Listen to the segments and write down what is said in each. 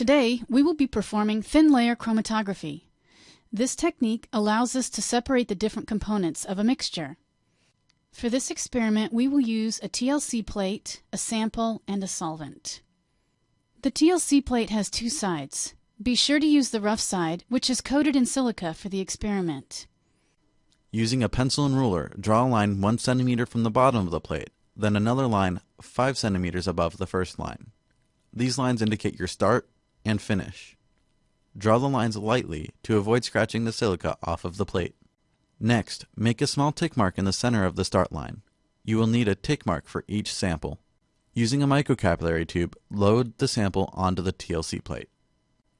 Today, we will be performing thin layer chromatography. This technique allows us to separate the different components of a mixture. For this experiment, we will use a TLC plate, a sample, and a solvent. The TLC plate has two sides. Be sure to use the rough side, which is coated in silica for the experiment. Using a pencil and ruler, draw a line 1 centimeter from the bottom of the plate, then another line 5 centimeters above the first line. These lines indicate your start and finish. Draw the lines lightly to avoid scratching the silica off of the plate. Next, make a small tick mark in the center of the start line. You will need a tick mark for each sample. Using a microcapillary tube, load the sample onto the TLC plate.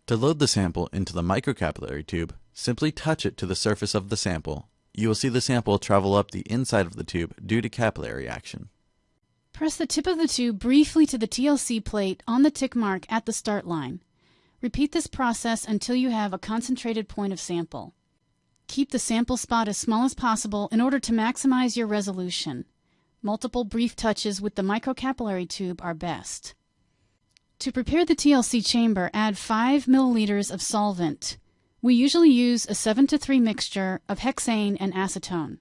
To load the sample into the microcapillary tube, simply touch it to the surface of the sample. You will see the sample travel up the inside of the tube due to capillary action. Press the tip of the tube briefly to the TLC plate on the tick mark at the start line. Repeat this process until you have a concentrated point of sample. Keep the sample spot as small as possible in order to maximize your resolution. Multiple brief touches with the microcapillary tube are best. To prepare the TLC chamber, add 5 milliliters of solvent. We usually use a 7 to 3 mixture of hexane and acetone.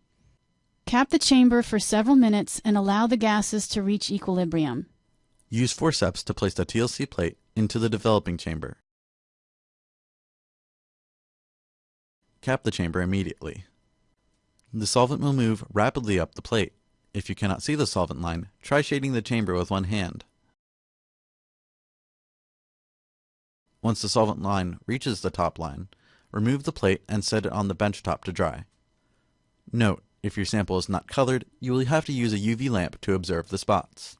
Cap the chamber for several minutes and allow the gases to reach equilibrium. Use forceps to place the TLC plate into the developing chamber. Cap the chamber immediately. The solvent will move rapidly up the plate. If you cannot see the solvent line, try shading the chamber with one hand. Once the solvent line reaches the top line, remove the plate and set it on the bench top to dry. Note, if your sample is not colored, you will have to use a UV lamp to observe the spots.